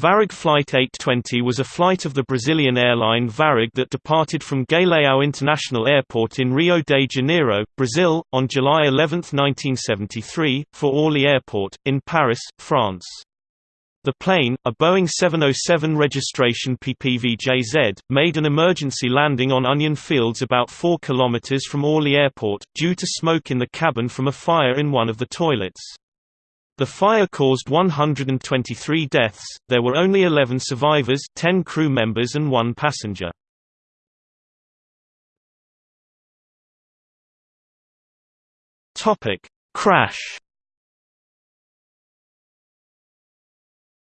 Varig Flight 820 was a flight of the Brazilian airline Varig that departed from Galeão International Airport in Rio de Janeiro, Brazil, on July 11, 1973, for Orly Airport, in Paris, France. The plane, a Boeing 707 registration PPVJZ, made an emergency landing on Onion Fields about 4 km from Orly Airport, due to smoke in the cabin from a fire in one of the toilets. The fire caused 123 deaths, there were only 11 survivors 10 crew members and one passenger. Crash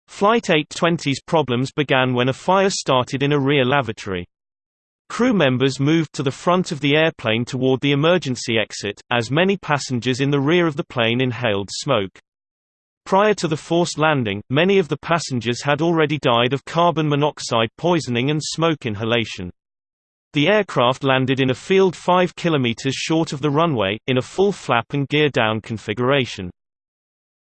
Flight 820's problems began when a fire started in a rear lavatory. Crew members moved to the front of the airplane toward the emergency exit, as many passengers in the rear of the plane inhaled smoke. Prior to the forced landing, many of the passengers had already died of carbon monoxide poisoning and smoke inhalation. The aircraft landed in a field 5 km short of the runway, in a full flap and gear-down configuration.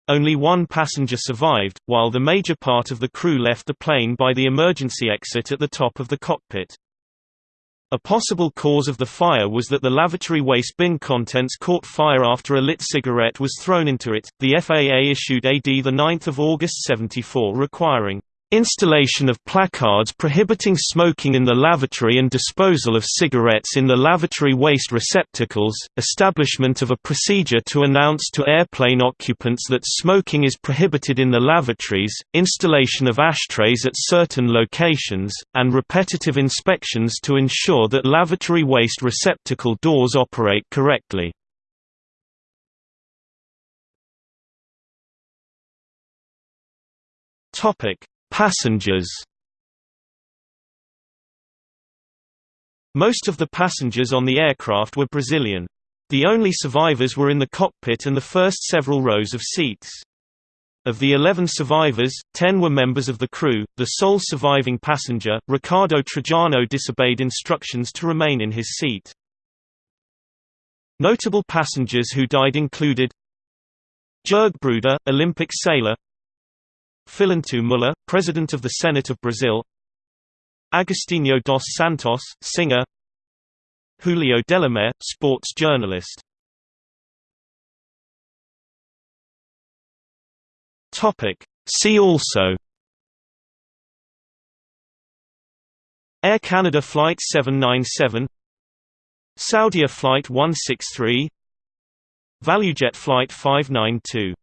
Only one passenger survived, while the major part of the crew left the plane by the emergency exit at the top of the cockpit. A possible cause of the fire was that the lavatory waste bin contents caught fire after a lit cigarette was thrown into it. The FAA issued AD 9 August 74 requiring Installation of placards prohibiting smoking in the lavatory and disposal of cigarettes in the lavatory waste receptacles, establishment of a procedure to announce to airplane occupants that smoking is prohibited in the lavatories, installation of ashtrays at certain locations, and repetitive inspections to ensure that lavatory waste receptacle doors operate correctly. Topic Passengers Most of the passengers on the aircraft were Brazilian. The only survivors were in the cockpit and the first several rows of seats. Of the 11 survivors, 10 were members of the crew. The sole surviving passenger, Ricardo Trajano disobeyed instructions to remain in his seat. Notable passengers who died included Jörg Bruder, Olympic sailor Filinto Muller, President of the Senate of Brazil. Agostinho dos Santos, singer. Julio Delamare, sports journalist. See also. Air Canada Flight 797 Saudia Flight 163 ValueJet Flight 592